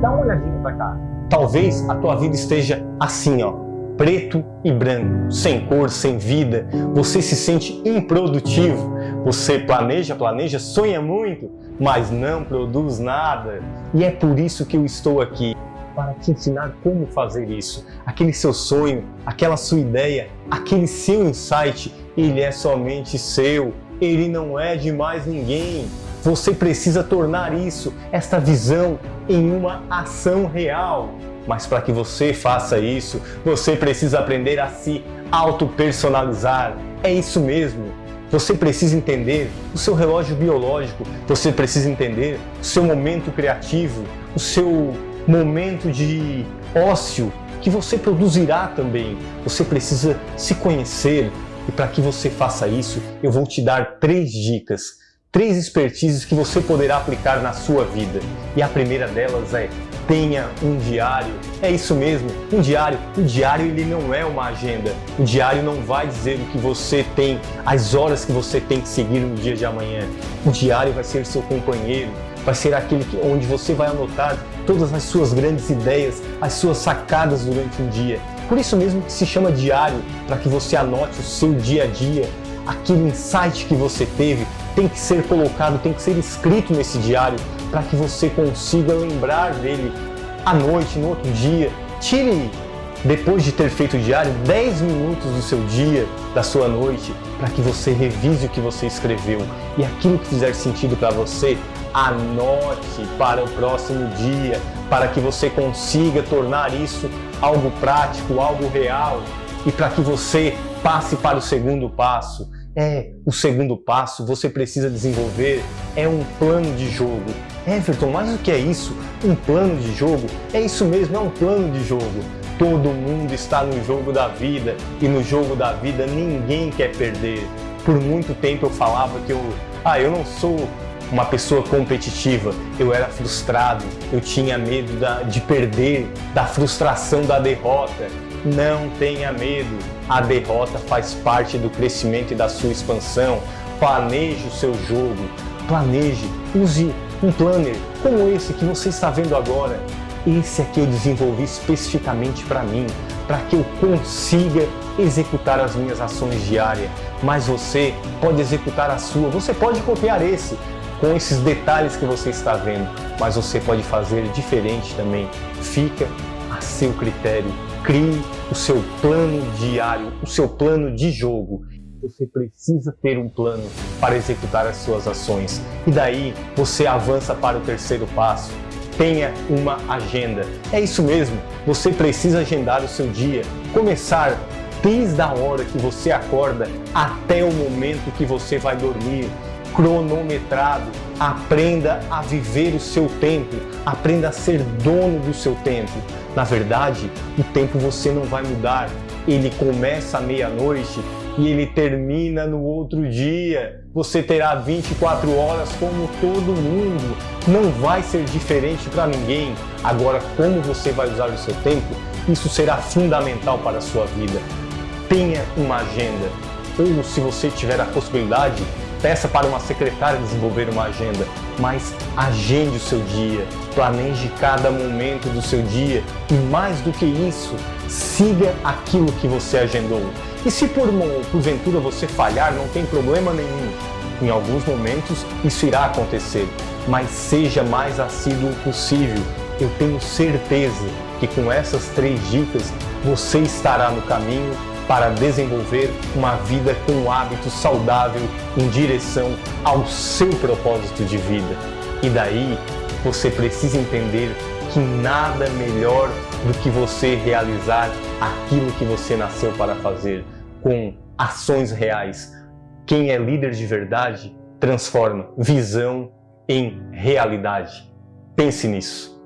Dá uma olhadinha para cá. Talvez a tua vida esteja assim, ó, preto e branco, sem cor, sem vida. Você se sente improdutivo. Você planeja, planeja, sonha muito, mas não produz nada. E é por isso que eu estou aqui para te ensinar como fazer isso. Aquele seu sonho, aquela sua ideia, aquele seu insight, ele é somente seu. Ele não é de mais ninguém. Você precisa tornar isso, esta visão, em uma ação real. Mas para que você faça isso, você precisa aprender a se auto-personalizar. É isso mesmo. Você precisa entender o seu relógio biológico, você precisa entender o seu momento criativo, o seu momento de ócio que você produzirá também. Você precisa se conhecer e para que você faça isso, eu vou te dar três dicas três expertises que você poderá aplicar na sua vida. E a primeira delas é tenha um diário. É isso mesmo, um diário. O diário ele não é uma agenda. O diário não vai dizer o que você tem, as horas que você tem que seguir no dia de amanhã. O diário vai ser seu companheiro, vai ser aquele que, onde você vai anotar todas as suas grandes ideias, as suas sacadas durante um dia. Por isso mesmo que se chama diário, para que você anote o seu dia a dia, aquele insight que você teve, tem que ser colocado, tem que ser escrito nesse diário para que você consiga lembrar dele à noite, no outro dia. Tire, depois de ter feito o diário, 10 minutos do seu dia, da sua noite, para que você revise o que você escreveu e aquilo que fizer sentido para você, anote para o próximo dia, para que você consiga tornar isso algo prático, algo real e para que você passe para o segundo passo é o segundo passo, você precisa desenvolver é um plano de jogo. Everton, mas o que é isso? Um plano de jogo? É isso mesmo, é um plano de jogo. Todo mundo está no jogo da vida e no jogo da vida ninguém quer perder. Por muito tempo eu falava que eu, ah, eu não sou uma pessoa competitiva, eu era frustrado, eu tinha medo da, de perder, da frustração da derrota. Não tenha medo, a derrota faz parte do crescimento e da sua expansão. Planeje o seu jogo, planeje, use um planner como esse que você está vendo agora. Esse aqui eu desenvolvi especificamente para mim, para que eu consiga executar as minhas ações diárias. Mas você pode executar a sua, você pode copiar esse, com esses detalhes que você está vendo, mas você pode fazer diferente também. Fica a seu critério. Crie o seu plano diário, o seu plano de jogo. Você precisa ter um plano para executar as suas ações. E daí você avança para o terceiro passo. Tenha uma agenda. É isso mesmo, você precisa agendar o seu dia. Começar desde a hora que você acorda até o momento que você vai dormir cronometrado. Aprenda a viver o seu tempo, aprenda a ser dono do seu tempo. Na verdade, o tempo você não vai mudar. Ele começa à meia-noite e ele termina no outro dia. Você terá 24 horas como todo mundo. Não vai ser diferente para ninguém. Agora, como você vai usar o seu tempo, isso será fundamental para a sua vida. Tenha uma agenda. Ou, se você tiver a possibilidade, peça para uma secretária desenvolver uma agenda, mas agende o seu dia, planeje cada momento do seu dia e mais do que isso, siga aquilo que você agendou. E se por porventura você falhar, não tem problema nenhum. Em alguns momentos isso irá acontecer, mas seja mais assíduo possível. Eu tenho certeza que com essas três dicas você estará no caminho para desenvolver uma vida com hábitos saudável em direção ao seu propósito de vida. E daí você precisa entender que nada melhor do que você realizar aquilo que você nasceu para fazer com ações reais. Quem é líder de verdade transforma visão em realidade. Pense nisso.